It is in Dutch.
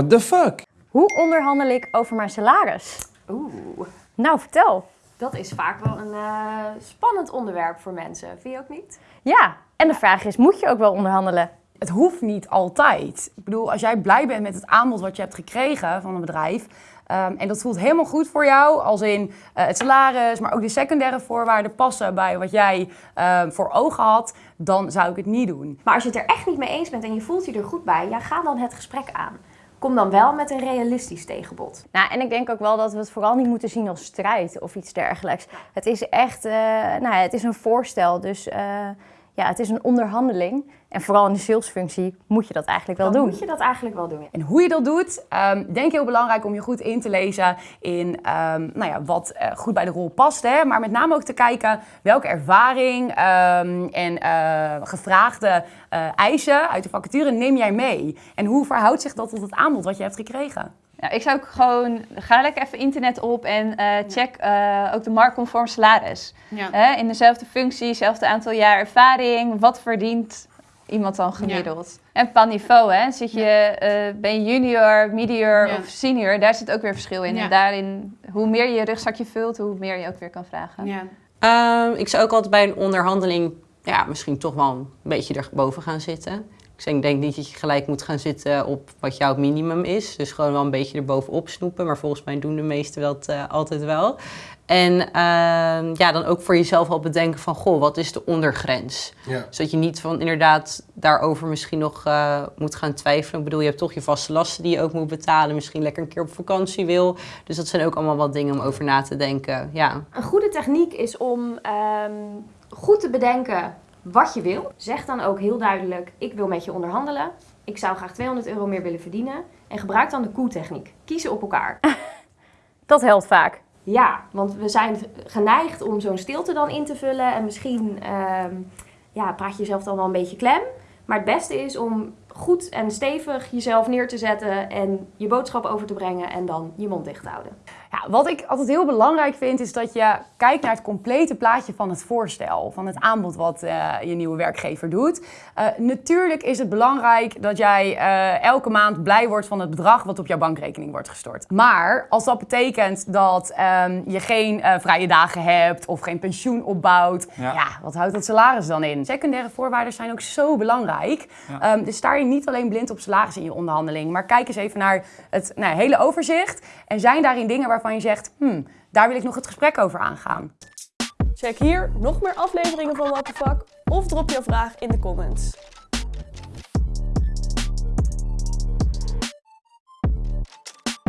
What the fuck? Hoe onderhandel ik over mijn salaris? Oeh, Nou, vertel. dat is vaak wel een eh, spannend onderwerp voor mensen. Vind je ook niet? Ja, en de vraag is, moet je ook wel onderhandelen? Het hoeft niet altijd. Ik bedoel, als jij blij bent met het aanbod wat je hebt gekregen van een bedrijf. ehm, en dat voelt helemaal goed voor jou, als in eh, het salaris, maar ook de secundaire voorwaarden passen bij wat jij ehm, voor ogen had, dan zou ik het niet doen. Maar als je het er echt niet mee eens bent en je voelt je er goed bij, ja, ga dan het gesprek aan. Kom dan wel met een realistisch tegenbod. Nou, en ik denk ook wel dat we het vooral niet moeten zien als strijd of iets dergelijks. Het is echt, eh, nou, het is een voorstel, dus eh, ja, het is een onderhandeling. En vooral in de salesfunctie moet je dat eigenlijk wel Dan doen. moet je dat eigenlijk wel doen. En hoe je dat doet, ehm, denk ik heel belangrijk om je goed in te lezen in ehm, nou ja, wat eh, goed bij de rol past. Hè? Maar met name ook te kijken welke ervaring ehm, en eh, gevraagde eh, eisen uit de vacature neem jij mee. En hoe verhoudt zich dat tot het aanbod wat je hebt gekregen? Ja, ik zou ook gewoon, ga lekker even internet op en eh, check eh, ook de marktconform salaris. Ja. In dezelfde functie, hetzelfde aantal jaar ervaring, wat verdient iemand dan gemiddeld? En qua niveau, hè? Zit je, eh, ben je junior, medior Ja. of senior, daar zit ook weer verschil in. Ja. En daarin, hoe meer je je rugzakje vult, hoe meer je ook weer kan vragen. Ja. Ehm, ik zou ook altijd bij een onderhandeling ja, misschien toch wel een beetje erboven gaan zitten. Dus ik denk niet dat je gelijk moet gaan zitten op wat jouw minimum is. Dus gewoon wel een beetje erbovenop snoepen. Maar volgens mij doen de meesten dat eh, altijd wel. En ehm, ja, dan ook voor jezelf al bedenken van, goh, wat is de ondergrens? Ja. Zodat je niet van inderdaad daarover misschien nog eh, moet gaan twijfelen. Ik bedoel, je hebt toch je vaste lasten die je ook moet betalen. Misschien lekker een keer op vakantie wil. Dus dat zijn ook allemaal wat dingen om over na te denken. Ja, Een goede techniek is om ehm, goed te bedenken wat je wil. Zeg dan ook heel duidelijk, ik wil met je onderhandelen. Ik zou graag 200 euro meer willen verdienen. En gebruik dan de koe-techniek. Kiezen op elkaar. Dat helpt vaak. Ja, want we zijn geneigd om zo'n stilte dan in te vullen. En misschien ehm, ja, praat je jezelf dan wel een beetje klem. Maar het beste is om goed en stevig jezelf neer te zetten en je boodschap over te brengen en dan je mond dicht te houden. Ja, wat ik altijd heel belangrijk vind, is dat je kijkt naar het complete plaatje van het voorstel, van het aanbod wat eh, je nieuwe werkgever doet. Eh, natuurlijk is het belangrijk dat jij eh, elke maand blij wordt van het bedrag wat op jouw bankrekening wordt gestort. Maar als dat betekent dat ehm, je geen vrije dagen hebt of geen pensioen opbouwt, Ja. ja. wat houdt dat salaris dan in? Secundaire voorwaarden zijn ook zo belangrijk. Ehm, dus sta je niet alleen blind op salaris in je onderhandeling, maar kijk eens even naar het nou, hele overzicht. En zijn daarin dingen waarvan je zegt, hmm, daar wil ik nog het gesprek over aangaan. Check hier nog meer afleveringen van What the Fuck of drop je vraag in de comments.